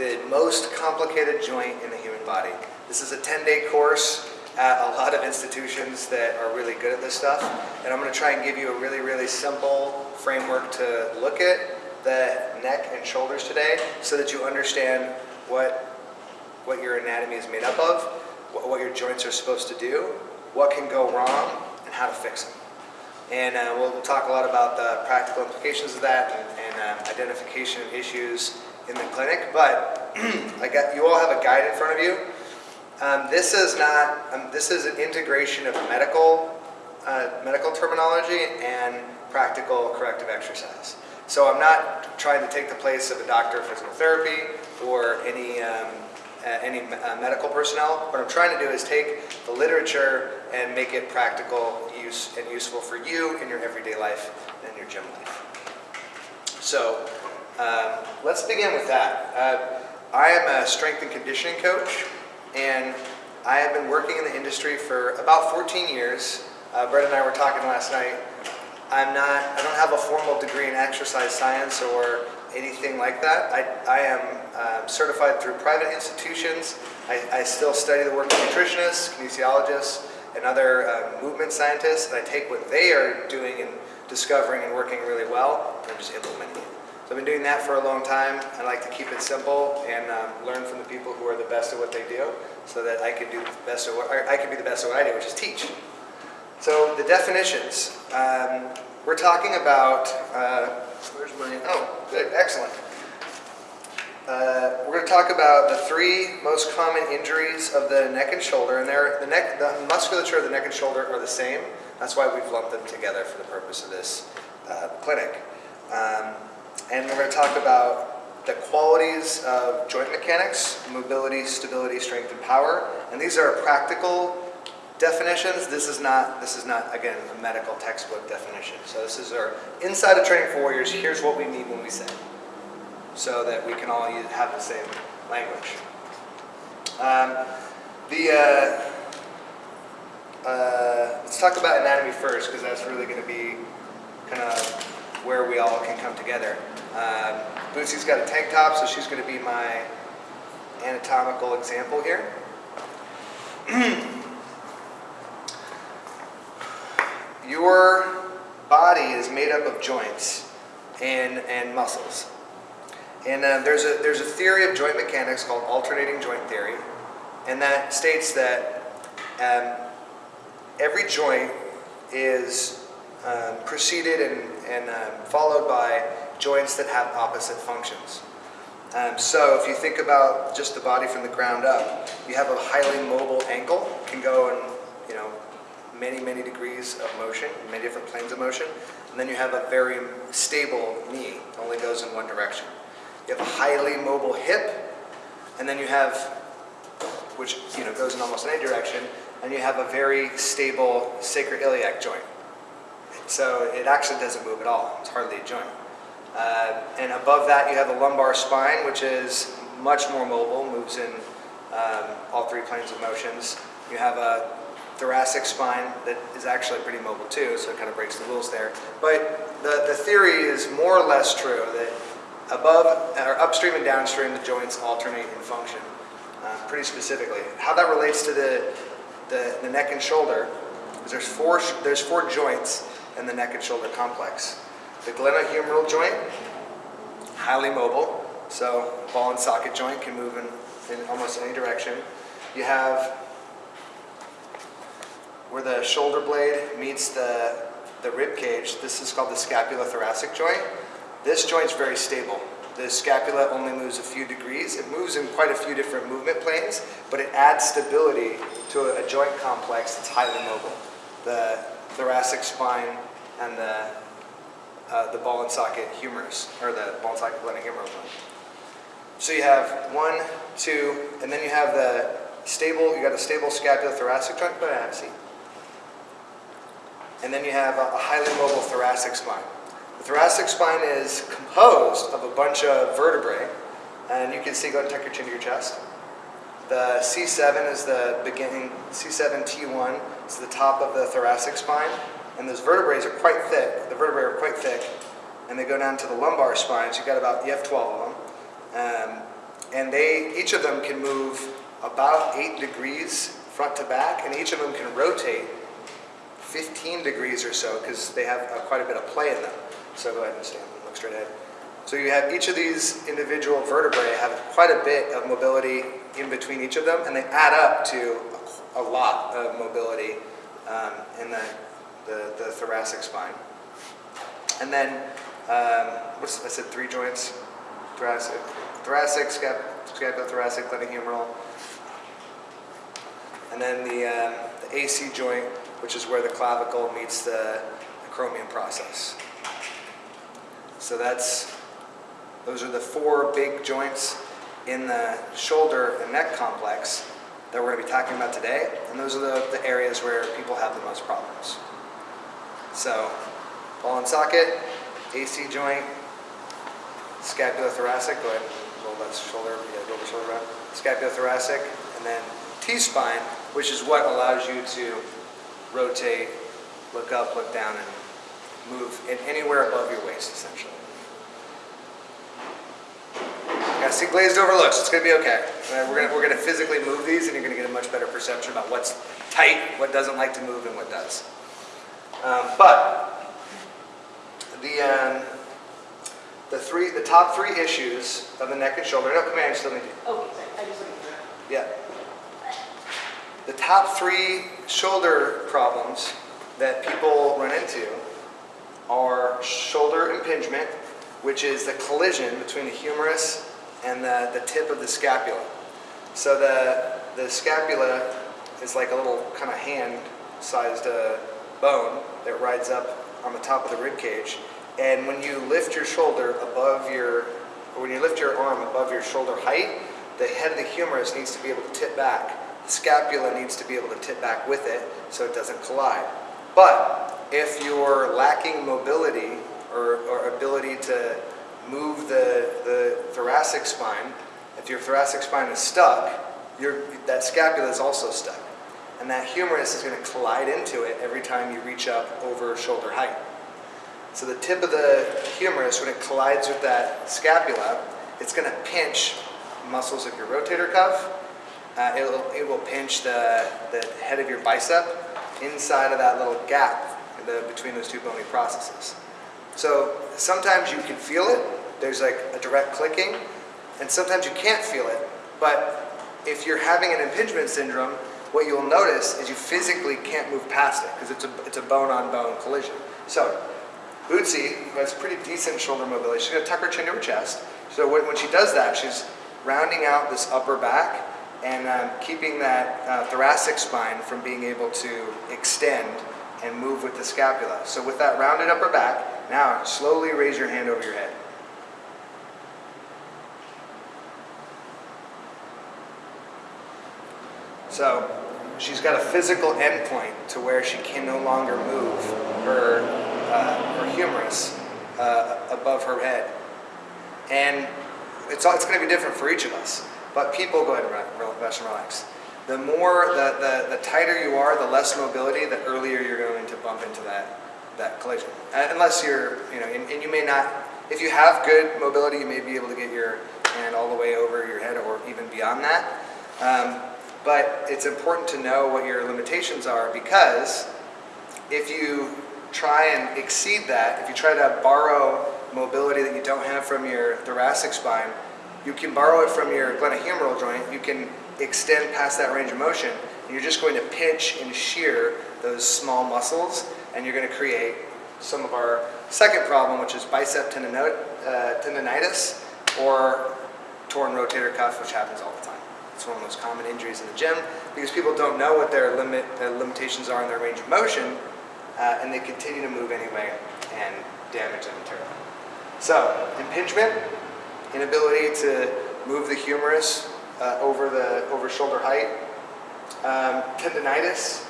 the most complicated joint in the human body. This is a 10-day course at a lot of institutions that are really good at this stuff. And I'm going to try and give you a really, really simple framework to look at the neck and shoulders today so that you understand what, what your anatomy is made up of, what, what your joints are supposed to do, what can go wrong, and how to fix them. And uh, we'll, we'll, talk a lot about the practical implications of that and, and um, identification of issues in the clinic. But I got, you all have a guide in front of you. Um, this is not, um, this is an integration of medical, uh, medical terminology and practical corrective exercise. So I'm not trying to take the place of a doctor of physical therapy or any, um, uh, any uh, medical personnel. What I'm trying to do is take the literature and make it practical use and useful for you in your everyday life and your gym life. So um, let's begin with that. Uh, I am a strength and conditioning coach and I have been working in the industry for about 14 years. Uh, Brett and I were talking last night. I'm not, I don't have a formal degree in exercise science or anything like that. I, I am uh, certified through private institutions. I, I, still study the work of nutritionists, kinesiologists, and other uh, movement scientists. And I take what they are doing and discovering and working really well, and I'm just implementing it. So I've been doing that for a long time. I like to keep it simple and um, learn from the people who are the best at what they do so that I can do the best at what, I can be the best at what I do, which is teach. So the definitions. Um, we're talking about, uh, where's my, oh, good, excellent. Uh, we're going to talk about the three most common injuries of the neck and shoulder, and they're, the neck, the musculature of the neck and shoulder are the same. That's why we've lumped them together for the purpose of this uh, clinic. Um, and we're going to talk about the qualities of joint mechanics, mobility, stability, strength, and power. And these are practical definitions. This is not, this is not, again, a medical textbook definition. So this is our inside of training for warriors. Here's what we mean when we say, so that we can all have the same language. Um, the uh, uh, let's talk about anatomy first, because that's really going to be kind of where we all can come together. Um, Boosie's got a tank top, so she's going to be my anatomical example here. Your body is made up of joints and, and muscles. And uh, there's, a, there's a theory of joint mechanics called alternating joint theory, and that states that um, every joint is um, preceded and, and um, followed by joints that have opposite functions. Um, so if you think about just the body from the ground up, you have a highly mobile ankle, can go in you know many, many degrees of motion, many different planes of motion. And then you have a very stable knee, only goes in one direction. You have a highly mobile hip, and then you have, which you know goes in almost any direction, and you have a very stable sacroiliac joint. So it actually doesn't move at all. It's hardly a joint. Uh, and above that you have the lumbar spine, which is much more mobile, moves in um, all three planes of motions. You have a thoracic spine that is actually pretty mobile too, so it kind of breaks the rules there. But the, the theory is more or less true that above or upstream and downstream the joints alternate in function uh, pretty specifically. How that relates to the, the, the neck and shoulder is there's four, there's four joints in the neck and shoulder complex. The glenohumeral joint, highly mobile, so ball and socket joint can move in, in almost any direction. You have where the shoulder blade meets the, the rib cage, this is called the scapulothoracic joint. This joint's very stable. The scapula only moves a few degrees. It moves in quite a few different movement planes, but it adds stability to a, a joint complex that's highly mobile. The thoracic spine and the, uh, the ball and socket humerus, or the ball and socket glenohumeral joint. So you have one, two, and then you have the stable, you got a stable scapulothoracic I a. And then you have a, highly mobile thoracic spine. The thoracic spine is composed of a bunch of vertebrae, and you can see, go ahead and tuck your chin to your chest. The C7 is the beginning, C7T1 is the top of the thoracic spine, and those vertebrae are quite thick. The vertebrae are quite thick, and they go down to the lumbar spine, so you've got about, you have 12 of them. Um, and they, each of them can move about eight degrees front to back, and each of them can rotate 15 degrees or so because they have uh, quite a bit of play in them. So go ahead and stand, look straight ahead. So you have each of these individual vertebrae have quite a bit of mobility in between each of them, and they add up to a, a lot of mobility um, in the, the, the, thoracic spine. And then, um, what's, I said three joints, thoracic, thoracic, scap, scapulothoracic, glenohumeral, and then the, um, the AC joint, which is where the clavicle meets the, acromion process. So that's, those are the four big joints in the shoulder and neck complex that we're going to be talking about today. And those are the, the areas where people have the most problems. So, ball and socket, AC joint, scapulothoracic, go ahead and roll that shoulder, yeah, roll the shoulder around. Scapulothoracic, and then T-spine, which is what allows you to rotate, look up, look down, and move in anywhere above your waist, essentially. Yeah, see glazed over looks, it's gonna be okay. We're, gonna, we're gonna physically move these and you're gonna get a much better perception about what's tight, what doesn't like to move, and what does. Um, but, the, um, the three, the top three issues of the neck and shoulder, no, come here, I still need you. Oh, sorry, I just looking for Yeah. The top three shoulder problems that people run into are shoulder impingement, which is the collision between the humerus and the, the tip of the scapula. So the, the scapula is like a little kind of hand-sized uh, bone that rides up on the top of the rib cage. And when you lift your shoulder above your, or when you lift your arm above your shoulder height, the head of the humerus needs to be able to tip back. The scapula needs to be able to tip back with it so it doesn't collide. But if you're lacking mobility or, or ability to move the, the thoracic spine, if your thoracic spine is stuck, your, that scapula is also stuck. And that humerus is going to collide into it every time you reach up over shoulder height. So the tip of the humerus, when it collides with that scapula, it's going to pinch muscles of your rotator cuff. Uh, it'll, it will pinch the, the head of your bicep inside of that little gap the, between those two bony processes. So sometimes you can feel it, there's like a direct clicking, and sometimes you can't feel it. But if you're having an impingement syndrome, what you'll notice is you physically can't move past it because it's a, it's a bone-on-bone -bone collision. So Bootsy, has pretty decent shoulder mobility, she's going to tuck her chin to her chest. So when, when she does that, she's rounding out this upper back and um, keeping that uh, thoracic spine from being able to extend and move with the scapula. So with that rounded upper back, now slowly raise your hand over your head. So she's got a physical endpoint to where she can no longer move her, uh, her humerus uh, above her head. And it's, it's going to be different for each of us. But people, go ahead and rest and relax. The more, the, the, the tighter you are, the less mobility, the earlier you're going to bump into that, that collision. Uh, unless you're, you know, and, and you may not, if you have good mobility, you may be able to get your hand all the way over your head or even beyond that. Um, but it's important to know what your limitations are because if you try and exceed that, if you try to borrow mobility that you don't have from your thoracic spine, you can borrow it from your glenohumeral joint, you can extend past that range of motion, and you're just going to pinch and shear those small muscles, and you're going to create some of our second problem, which is bicep uh, tendonitis or torn rotator cuff, which happens all the time. It's one of the most common injuries in the gym because people don't know what their limit their limitations are in their range of motion, uh, and they continue to move anyway and damage them internally. So, impingement, inability to move the humerus uh, over the over shoulder height, um, tendonitis,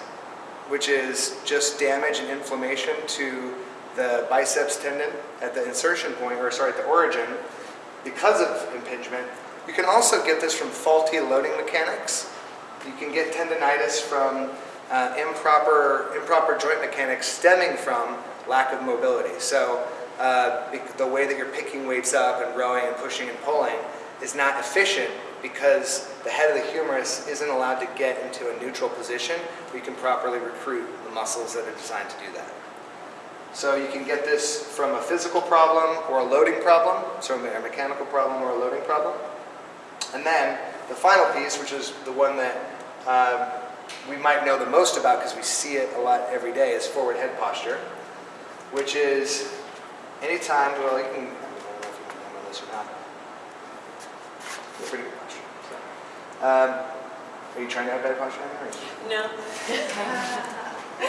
which is just damage and inflammation to the biceps tendon at the insertion point, or sorry, at the origin, because of impingement, you can also get this from faulty loading mechanics. You can get tendonitis from uh, improper, improper joint mechanics stemming from lack of mobility. So uh, the way that you're picking weights up and rowing and pushing and pulling, is not efficient because the head of the humerus isn't allowed to get into a neutral position where you can properly recruit the muscles that are designed to do that. So you can get this from a physical problem or a loading problem, so a mechanical problem or a loading problem. And then the final piece, which is the one that um, we might know the most about because we see it a lot every day, is forward head posture, which is anytime, well, you can, I don't know if you can remember this or not. Pretty good posture. So, um, are you trying to have better posture? Or- No.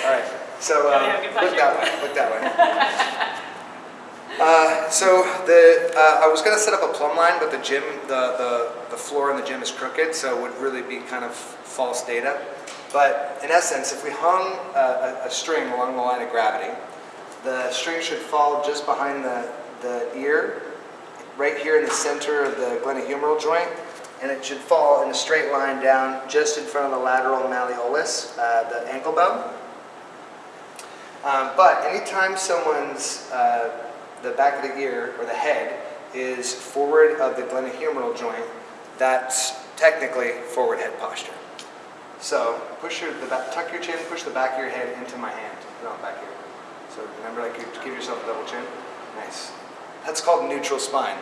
all right, so um, look that way, look that way. Uh, so the, uh, I was gonna set up a plumb line, but the gym, the, the, the floor in the gym is crooked, so it would really be kind of false data. But in essence, if we hung a, a, a string along the line of gravity, the string should fall just behind the, the ear, right here in the center of the glenohumeral joint, and it should fall in a straight line down just in front of the lateral malleolus, uh, the ankle bone. Um, but anytime someone's, uh, the back of the ear or the head is forward of the glenohumeral joint, that's technically forward head posture. So push your, the back, tuck your chin, push the back of your head into my hand. No, back here. So remember, like you give yourself a double chin. Nice. That's called neutral spine.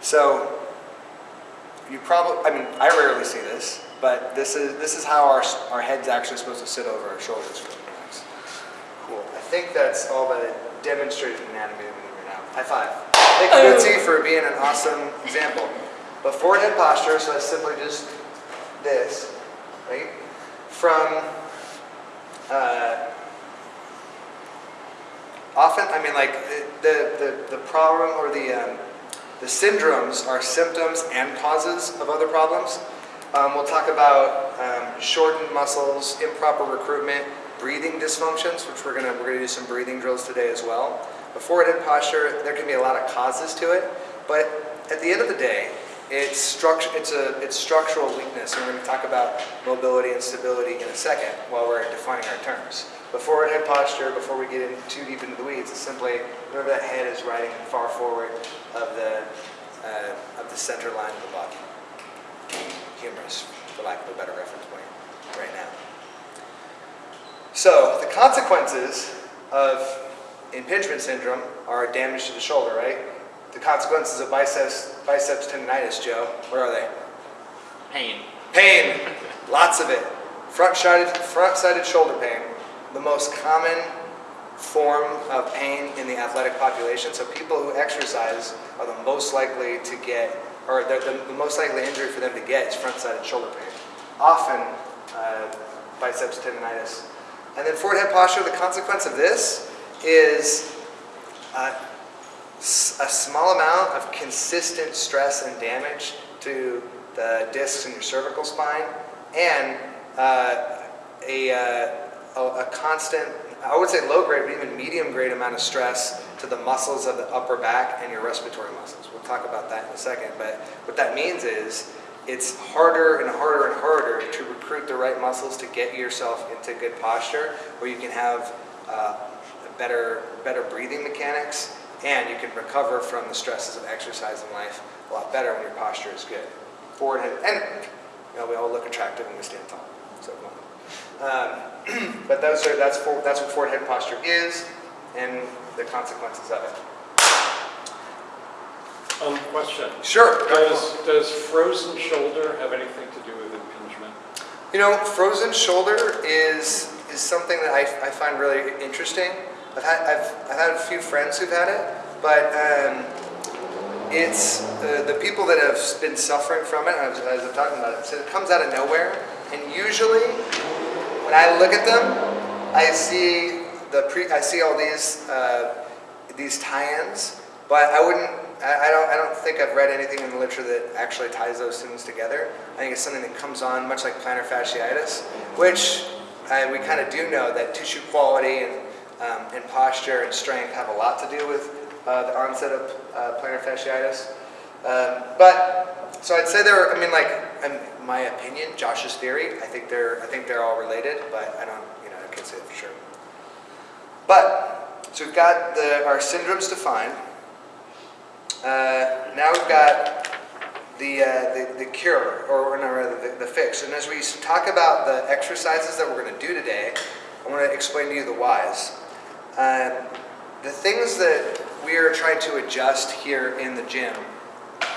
So you probably, I mean, I rarely see this, but this is this is how our our head's actually supposed to sit over our shoulders. Cool. I think that's all the demonstrated we need right now. High five. Thank you, Betsy, for being an awesome example. But forward head posture, so that's simply just this, right? From uh, often, I mean, like the the, the problem or the um, the syndromes are symptoms and causes of other problems. Um, we'll talk about um, shortened muscles, improper recruitment, breathing dysfunctions, which we're gonna we're gonna do some breathing drills today as well. But forward head posture, there can be a lot of causes to it, but at the end of the day, it's structure it's a it's structural weakness, and we're to talk about mobility and stability in a second while we're defining our terms. But forward head posture, before we get in too deep into the weeds, is simply whenever that head is riding far forward of the uh, of the center line of the body humerus, for lack of a better reference point, right now. So the consequences of impingement syndrome are damage to the shoulder, right? The consequences of biceps, biceps tendonitis, Joe, where are they? Pain. Pain, lots of it. Front-sided, front-sided shoulder pain, the most common form of pain in the athletic population. So people who exercise are the most likely to get, or the, the, the most likely injury for them to get is front-sided shoulder pain. Often uh, biceps tendonitis. And then forward head posture, the consequence of this is a small amount of consistent stress and damage to the discs in your cervical spine and uh, a, uh, a, a constant, I would say low grade, but even medium grade amount of stress to the muscles of the upper back and your respiratory muscles. We'll talk about that in a second, but what that means is it's harder and harder and harder to recruit the right muscles to get yourself into good posture where you can have uh, better, better breathing mechanics and you can recover from the stresses of exercise in life a lot better when your posture is good. Forward head, and you know, we all look attractive when we stand tall. So, um, but those are, that's, for, that's what forward head posture is and the consequences of it. Um, question. Sure. Does, does frozen shoulder have anything to do with impingement? You know, frozen shoulder is is something that I, I find really interesting. I've had I've, I've had a few friends who've had it, but um, it's the, the people that have been suffering from it. As, as I'm talking about it, so it comes out of nowhere, and usually when I look at them, I see the pre I see all these uh, these tie-ins, but I wouldn't. I I don't. I don't think I've read anything in the literature that actually ties those things together. I think it's something that comes on much like plantar fasciitis, which uh, we kind of do know that tissue quality and um, and posture and strength have a lot to do with uh, the onset of uh, plantar fasciitis. Um, but so I'd say there. I mean, like, in my opinion, Josh's theory. I think they're. I think they're all related, but I don't. You know, I can't say for sure. But so we've got the our syndromes defined. Uh, now we've got the, uh, the, the cure, or no, rather the, the fix. And as we talk about the exercises that we're going to do today, I want to explain to you the whys. Um, the things that we are trying to adjust here in the gym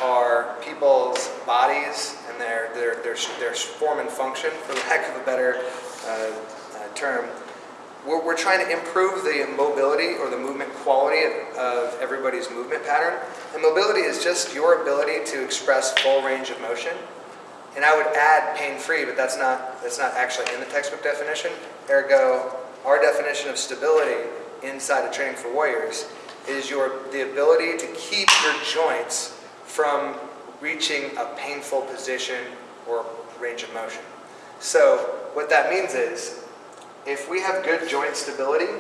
are people's bodies and their, their, their, their form and function, for lack of a better uh, uh, term. We're, we're trying to improve the mobility or the movement quality of, of everybody's movement pattern. And mobility is just your ability to express full range of motion. And I would add pain-free, but that's not, that's not actually in the textbook definition. Ergo, our definition of stability inside of Training for Warriors is your, the ability to keep your joints from reaching a painful position or range of motion. So what that means is, if we have good joint stability,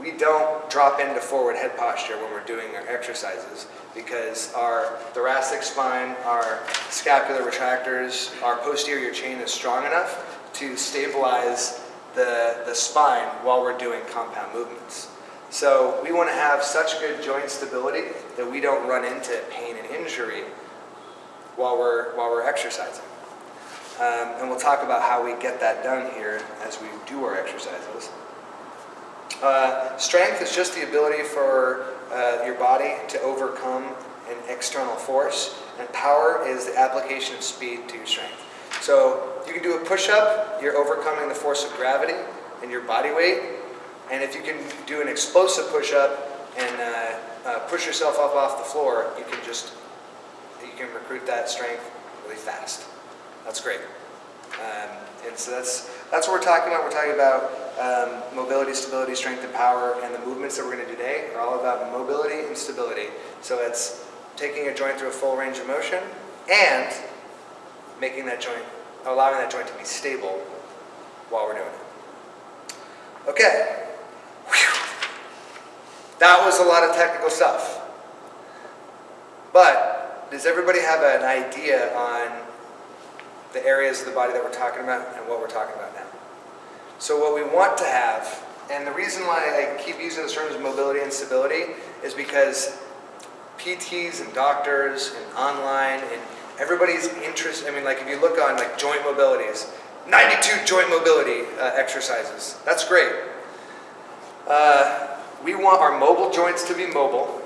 we don't drop into forward head posture when we're doing our exercises because our thoracic spine, our scapular retractors, our posterior chain is strong enough to stabilize the, the spine while we're doing compound movements. So we want to have such good joint stability that we don't run into pain and injury while we're, while we're exercising. Um, and we'll talk about how we get that done here as we do our exercises. Uh, strength is just the ability for uh, your body to overcome an external force, and power is the application of speed to your strength. So you can do a push-up, you're overcoming the force of gravity and your body weight, and if you can do an explosive push-up and uh, uh, push yourself up off the floor, you can just you can recruit that strength really fast. That's great. Um, and so that's that's what we're talking about. We're talking about um, mobility, stability, strength, and power, and the movements that we're going to do today are all about mobility and stability. So it's taking a joint through a full range of motion and making that joint, allowing that joint to be stable while we're doing it. Okay. Whew. That was a lot of technical stuff. But does everybody have an idea on the areas of the body that we're talking about and what we're talking about now? So what we want to have, and the reason why I keep using the terms mobility and stability is because PTs and doctors and online and everybody's interest, I mean like if you look on like joint mobilities, 92 joint mobility uh, exercises, that's great. Uh, we want our mobile joints to be mobile,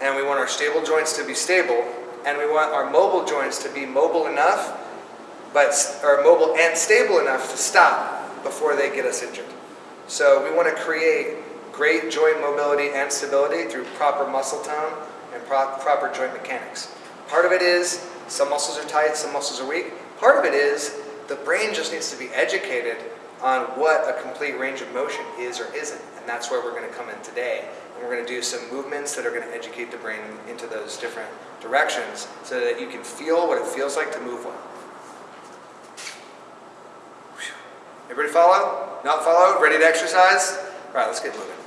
and we want our stable joints to be stable, and we want our mobile joints to be mobile enough, but are mobile and stable enough to stop before they get us injured. So we want to create great joint mobility and stability through proper muscle tone and pro- proper joint mechanics. Part of it is some muscles are tight, some muscles are weak. Part of it is the brain just needs to be educated on what a complete range of motion is or isn't. And that's where we're going to come in today. And we're going to do some movements that are going to educate the brain into those different directions so that you can feel what it feels like to move well. Whew. Everybody follow? Not follow? Ready to exercise? All right, let's get moving.